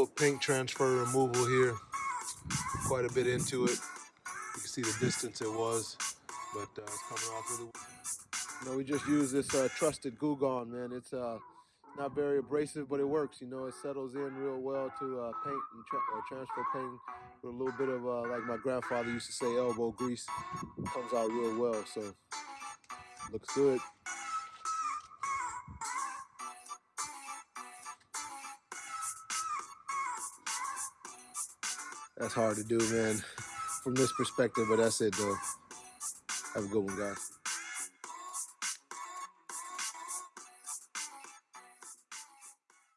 little paint transfer removal here. Quite a bit into it. You can see the distance it was, but uh, it's coming off really you know, we just use this uh, trusted Goo Gone, man. It's uh, not very abrasive, but it works. You know, it settles in real well to uh, paint and tra uh, transfer paint with a little bit of, uh, like my grandfather used to say, elbow grease. Comes out real well, so looks good. That's hard to do, man, from this perspective, but that's it, though. Have a good one, guys.